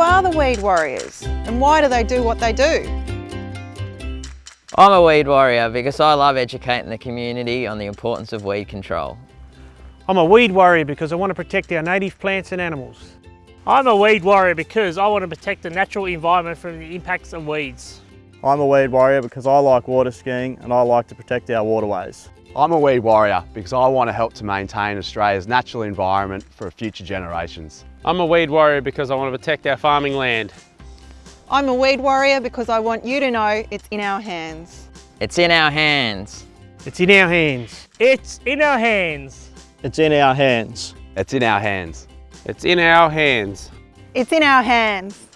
are the weed warriors and why do they do what they do? I'm a weed warrior because I love educating the community on the importance of weed control. I'm a weed warrior because I want to protect our native plants and animals. I'm a weed warrior because I want to protect the natural environment from the impacts of weeds. I'm a weed warrior because I like water skiing and I like to protect our waterways. I'm a weed warrior because I want to help to maintain Australia's natural environment for future generations. I'm a weed warrior because I want to protect our farming land. I'm a weed warrior because I want you to know it's in our hands. It's in our hands. It's in our hands. It's in our hands. It's in our hands. It's in our hands. It's in our hands. It's in our hands.